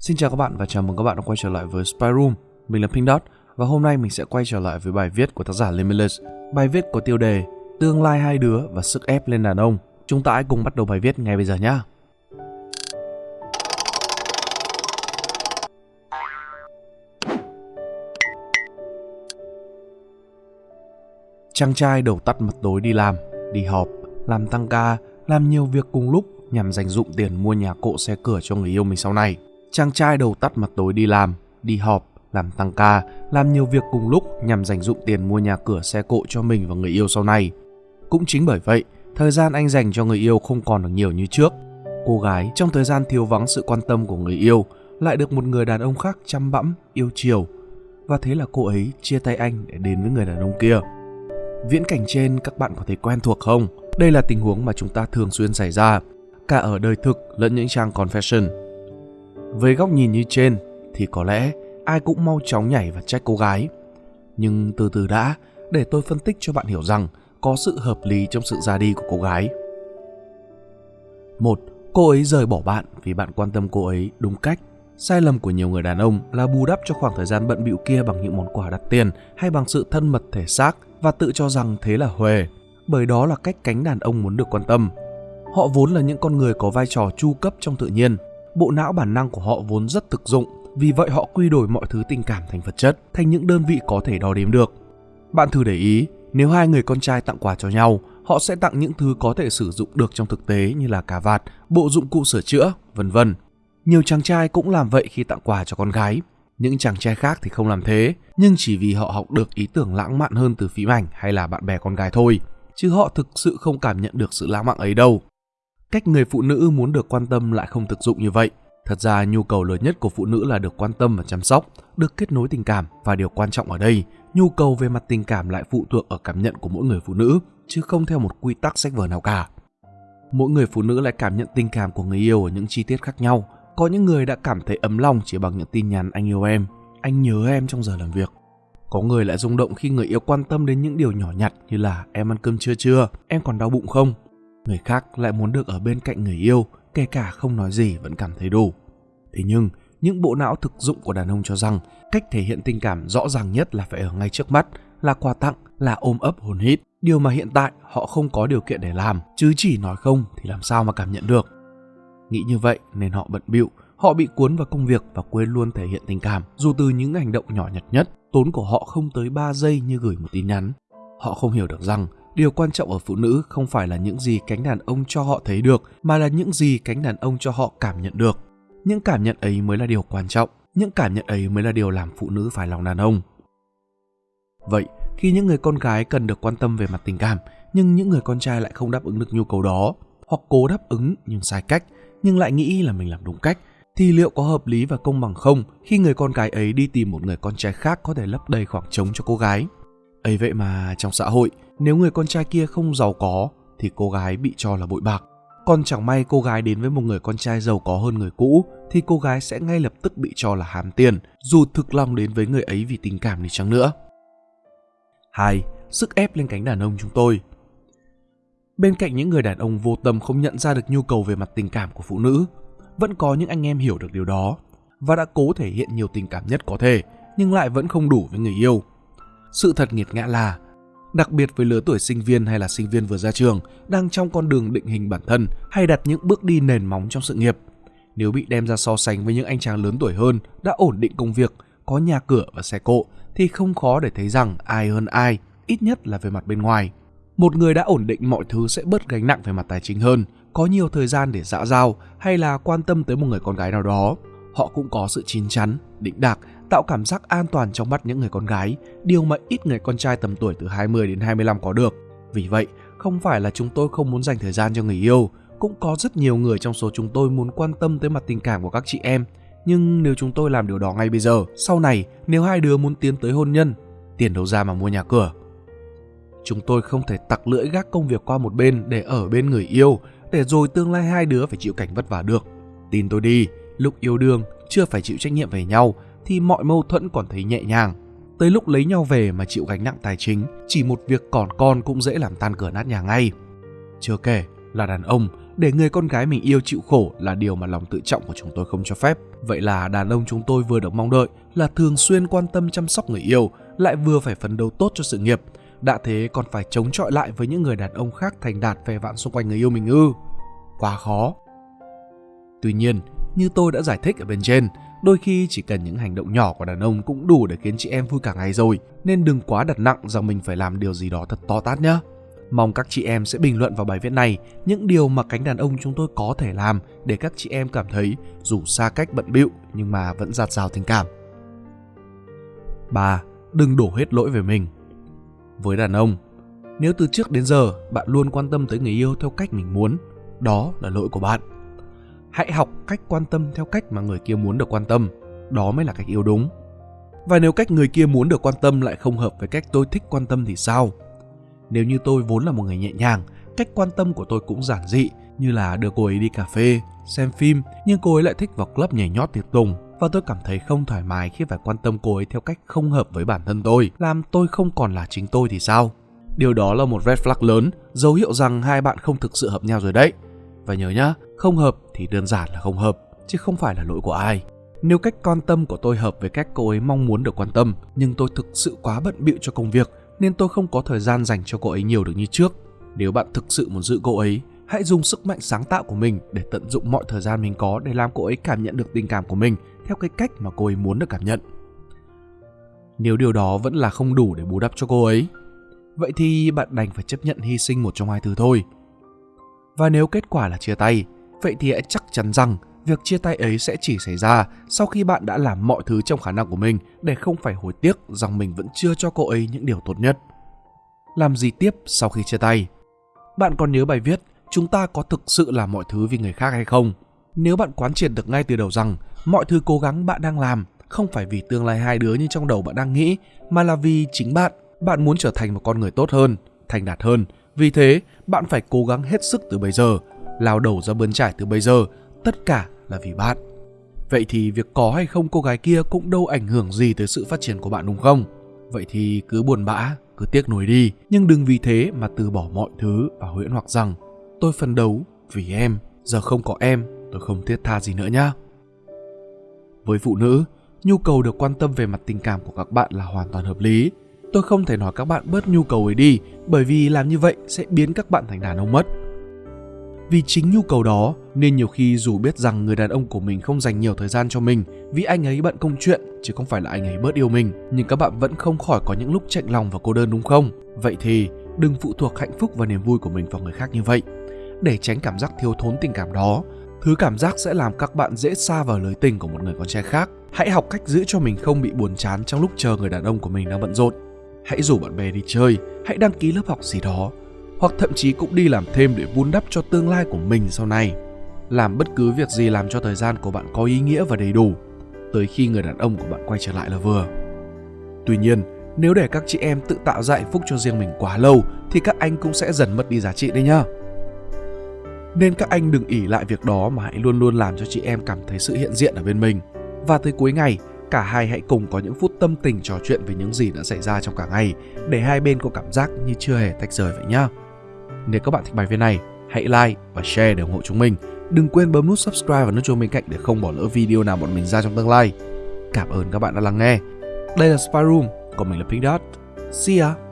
Xin chào các bạn và chào mừng các bạn đã quay trở lại với Spy Room. Mình là Pink Dot và hôm nay mình sẽ quay trở lại với bài viết của tác giả Limitless. Bài viết có tiêu đề Tương lai hai đứa và sức ép lên đàn ông. Chúng ta hãy cùng bắt đầu bài viết ngay bây giờ nhé. Chàng trai đầu tắt mặt tối đi làm, đi họp, làm tăng ca, làm nhiều việc cùng lúc nhằm dành dụng tiền mua nhà cộ xe cửa cho người yêu mình sau này. Chàng trai đầu tắt mặt tối đi làm, đi họp, làm tăng ca, làm nhiều việc cùng lúc nhằm dành dụng tiền mua nhà cửa xe cộ cho mình và người yêu sau này. Cũng chính bởi vậy, thời gian anh dành cho người yêu không còn được nhiều như trước. Cô gái trong thời gian thiếu vắng sự quan tâm của người yêu lại được một người đàn ông khác chăm bẵm, yêu chiều. Và thế là cô ấy chia tay anh để đến với người đàn ông kia. Viễn cảnh trên các bạn có thể quen thuộc không? Đây là tình huống mà chúng ta thường xuyên xảy ra, cả ở đời thực lẫn những trang confession. Với góc nhìn như trên thì có lẽ ai cũng mau chóng nhảy và trách cô gái. Nhưng từ từ đã, để tôi phân tích cho bạn hiểu rằng có sự hợp lý trong sự ra đi của cô gái. Một, cô ấy rời bỏ bạn vì bạn quan tâm cô ấy đúng cách. Sai lầm của nhiều người đàn ông là bù đắp cho khoảng thời gian bận bịu kia bằng những món quà đắt tiền hay bằng sự thân mật thể xác và tự cho rằng thế là huề, bởi đó là cách cánh đàn ông muốn được quan tâm. Họ vốn là những con người có vai trò chu cấp trong tự nhiên, bộ não bản năng của họ vốn rất thực dụng, vì vậy họ quy đổi mọi thứ tình cảm thành vật chất, thành những đơn vị có thể đo đếm được. Bạn thử để ý, nếu hai người con trai tặng quà cho nhau, họ sẽ tặng những thứ có thể sử dụng được trong thực tế như là cà vạt, bộ dụng cụ sửa chữa, vân vân. Nhiều chàng trai cũng làm vậy khi tặng quà cho con gái. Những chàng trai khác thì không làm thế, nhưng chỉ vì họ học được ý tưởng lãng mạn hơn từ phim ảnh hay là bạn bè con gái thôi, chứ họ thực sự không cảm nhận được sự lãng mạn ấy đâu. Cách người phụ nữ muốn được quan tâm lại không thực dụng như vậy. Thật ra nhu cầu lớn nhất của phụ nữ là được quan tâm và chăm sóc, được kết nối tình cảm và điều quan trọng ở đây, nhu cầu về mặt tình cảm lại phụ thuộc ở cảm nhận của mỗi người phụ nữ, chứ không theo một quy tắc sách vở nào cả. Mỗi người phụ nữ lại cảm nhận tình cảm của người yêu ở những chi tiết khác nhau. Có những người đã cảm thấy ấm lòng chỉ bằng những tin nhắn anh yêu em, anh nhớ em trong giờ làm việc. Có người lại rung động khi người yêu quan tâm đến những điều nhỏ nhặt như là em ăn cơm chưa chưa, em còn đau bụng không, người khác lại muốn được ở bên cạnh người yêu, kể cả không nói gì vẫn cảm thấy đủ. Thế nhưng, những bộ não thực dụng của đàn ông cho rằng cách thể hiện tình cảm rõ ràng nhất là phải ở ngay trước mắt, là quà tặng, là ôm ấp hồn hít. Điều mà hiện tại họ không có điều kiện để làm, chứ chỉ nói không thì làm sao mà cảm nhận được. Nghĩ như vậy nên họ bận bịu, họ bị cuốn vào công việc và quên luôn thể hiện tình cảm, dù từ những hành động nhỏ nhặt nhất, tốn của họ không tới 3 giây như gửi một tin nhắn. Họ không hiểu được rằng điều quan trọng ở phụ nữ không phải là những gì cánh đàn ông cho họ thấy được, mà là những gì cánh đàn ông cho họ cảm nhận được. Những cảm nhận ấy mới là điều quan trọng, những cảm nhận ấy mới là điều làm phụ nữ phải lòng đàn ông. Vậy, khi những người con gái cần được quan tâm về mặt tình cảm, nhưng những người con trai lại không đáp ứng được nhu cầu đó, hoặc cố đáp ứng nhưng sai cách, nhưng lại nghĩ là mình làm đúng cách, thì liệu có hợp lý và công bằng không khi người con gái ấy đi tìm một người con trai khác có thể lấp đầy khoảng trống cho cô gái? Ấy vậy mà trong xã hội nếu người con trai kia không giàu có thì cô gái bị cho là bội bạc. Còn chẳng may cô gái đến với một người con trai giàu có hơn người cũ thì cô gái sẽ ngay lập tức bị cho là hám tiền, dù thực lòng đến với người ấy vì tình cảm đi chăng nữa. 2. Sức ép lên cánh đàn ông chúng tôi Bên cạnh những người đàn ông vô tâm không nhận ra được nhu cầu về mặt tình cảm của phụ nữ, vẫn có những anh em hiểu được điều đó và đã cố thể hiện nhiều tình cảm nhất có thể, nhưng lại vẫn không đủ với người yêu. Sự thật nghiệt ngã là đặc biệt với lứa tuổi sinh viên hay là sinh viên vừa ra trường, đang trong con đường định hình bản thân hay đặt những bước đi nền móng trong sự nghiệp. Nếu bị đem ra so sánh với những anh chàng lớn tuổi hơn, đã ổn định công việc, có nhà cửa và xe cộ, thì không khó để thấy rằng ai hơn ai, ít nhất là về mặt bên ngoài. Một người đã ổn định mọi thứ sẽ bớt gánh nặng về mặt tài chính hơn, có nhiều thời gian để dã giao hay là quan tâm tới một người con gái nào đó. Họ cũng có sự chín chắn, định đạc tạo cảm giác an toàn trong mắt những người con gái, điều mà ít người con trai tầm tuổi từ 20 đến 25 có được. Vì vậy, không phải là chúng tôi không muốn dành thời gian cho người yêu, cũng có rất nhiều người trong số chúng tôi muốn quan tâm tới mặt tình cảm của các chị em. Nhưng nếu chúng tôi làm điều đó ngay bây giờ, sau này nếu hai đứa muốn tiến tới hôn nhân, tiền đâu ra mà mua nhà cửa. Chúng tôi không thể tặc lưỡi gác công việc qua một bên để ở bên người yêu, để rồi tương lai hai đứa phải chịu cảnh vất vả được. Tin tôi đi, lúc yêu đương chưa phải chịu trách nhiệm về nhau thì mọi mâu thuẫn còn thấy nhẹ nhàng. Tới lúc lấy nhau về mà chịu gánh nặng tài chính, chỉ một việc còn con cũng dễ làm tan cửa nát nhà ngay. Chưa kể, Là đàn ông, để người con gái mình yêu chịu khổ là điều mà lòng tự trọng của chúng tôi không cho phép. Vậy là đàn ông chúng tôi vừa được mong đợi là thường xuyên quan tâm chăm sóc người yêu, lại vừa phải phấn đấu tốt cho sự nghiệp. Đã thế còn phải chống chọi lại với những người đàn ông khác thành đạt phe vạn xung quanh người yêu mình ư. Quá khó. Tuy nhiên, như tôi đã giải thích ở bên trên, đôi khi chỉ cần những hành động nhỏ của đàn ông cũng đủ để khiến chị em vui cả ngày rồi, nên đừng quá đặt nặng rằng mình phải làm điều gì đó thật to tát nhé. Mong các chị em sẽ bình luận vào bài viết này những điều mà cánh đàn ông chúng tôi có thể làm để các chị em cảm thấy dù xa cách bận bịu nhưng mà vẫn giạt rào tình cảm. 3. Đừng đổ hết lỗi về mình. Với đàn ông, nếu từ trước đến giờ bạn luôn quan tâm tới người yêu theo cách mình muốn, đó là lỗi của bạn. Hãy học cách quan tâm theo cách mà người kia muốn được quan tâm, đó mới là cách yêu đúng. Và nếu cách người kia muốn được quan tâm lại không hợp với cách tôi thích quan tâm thì sao? Nếu như tôi vốn là một người nhẹ nhàng, cách quan tâm của tôi cũng giản dị như là đưa cô ấy đi cà phê, xem phim, nhưng cô ấy lại thích vào club nhảy nhót tiệc tùng và tôi cảm thấy không thoải mái khi phải quan tâm cô ấy theo cách không hợp với bản thân tôi, làm tôi không còn là chính tôi thì sao? Điều đó là một red flag lớn, dấu hiệu rằng hai bạn không thực sự hợp nhau rồi đấy. Và nhớ nhá, không hợp thì đơn giản là không hợp, chứ không phải là lỗi của ai. Nếu cách quan tâm của tôi hợp với cách cô ấy mong muốn được quan tâm, nhưng tôi thực sự quá bận bịu cho công việc nên tôi không có thời gian dành cho cô ấy nhiều được như trước. Nếu bạn thực sự muốn giữ cô ấy, hãy dùng sức mạnh sáng tạo của mình để tận dụng mọi thời gian mình có để làm cô ấy cảm nhận được tình cảm của mình theo cái cách mà cô ấy muốn được cảm nhận. Nếu điều đó vẫn là không đủ để bù đắp cho cô ấy, vậy thì bạn đành phải chấp nhận hy sinh một trong hai thứ thôi. Và nếu kết quả là chia tay, vậy thì hãy chắc chắn rằng việc chia tay ấy sẽ chỉ xảy ra sau khi bạn đã làm mọi thứ trong khả năng của mình để không phải hối tiếc rằng mình vẫn chưa cho cô ấy những điều tốt nhất. Làm gì tiếp sau khi chia tay? Bạn còn nhớ bài viết chúng ta có thực sự làm mọi thứ vì người khác hay không? Nếu bạn quán triệt được ngay từ đầu rằng mọi thứ cố gắng bạn đang làm không phải vì tương lai hai đứa như trong đầu bạn đang nghĩ, mà là vì chính bạn. Bạn muốn trở thành một con người tốt hơn, thành đạt hơn. Vì thế, bạn phải cố gắng hết sức từ bây giờ, lao đầu ra bươn trải từ bây giờ tất cả là vì bạn. Vậy thì việc có hay không cô gái kia cũng đâu ảnh hưởng gì tới sự phát triển của bạn đúng không? Vậy thì cứ buồn bã, cứ tiếc nuối đi, nhưng đừng vì thế mà từ bỏ mọi thứ và huyễn hoặc rằng tôi phấn đấu vì em, giờ không có em, tôi không thiết tha gì nữa nhá. Với phụ nữ, nhu cầu được quan tâm về mặt tình cảm của các bạn là hoàn toàn hợp lý. Tôi không thể nói các bạn bớt nhu cầu ấy đi, bởi vì làm như vậy sẽ biến các bạn thành đàn ông mất. Vì chính nhu cầu đó nên nhiều khi dù biết rằng người đàn ông của mình không dành nhiều thời gian cho mình vì anh ấy bận công chuyện chứ không phải là anh ấy bớt yêu mình, nhưng các bạn vẫn không khỏi có những lúc chạnh lòng và cô đơn đúng không? Vậy thì đừng phụ thuộc hạnh phúc và niềm vui của mình vào người khác như vậy. Để tránh cảm giác thiếu thốn tình cảm đó, thứ cảm giác sẽ làm các bạn dễ xa vào lưới tình của một người con trai khác. Hãy học cách giữ cho mình không bị buồn chán trong lúc chờ người đàn ông của mình đang bận rộn. Hãy rủ bạn bè đi chơi, hãy đăng ký lớp học gì đó hoặc thậm chí cũng đi làm thêm để vun đắp cho tương lai của mình sau này. Làm bất cứ việc gì làm cho thời gian của bạn có ý nghĩa và đầy đủ, tới khi người đàn ông của bạn quay trở lại là vừa. Tuy nhiên, nếu để các chị em tự tạo ra hạnh phúc cho riêng mình quá lâu thì các anh cũng sẽ dần mất đi giá trị đấy nhá. Nên các anh đừng ỉ lại việc đó mà hãy luôn luôn làm cho chị em cảm thấy sự hiện diện ở bên mình. Và tới cuối ngày, cả hai hãy cùng có những phút tâm tình trò chuyện về những gì đã xảy ra trong cả ngày để hai bên có cảm giác như chưa hề tách rời vậy nhá. Nếu các bạn thích bài viết này, hãy like và share để ủng hộ chúng mình. Đừng quên bấm nút subscribe và nút chuông bên cạnh để không bỏ lỡ video nào bọn mình ra trong tương lai. Cảm ơn các bạn đã lắng nghe. Đây là Spy Room, còn mình là Pink Dot. See ya!